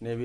ne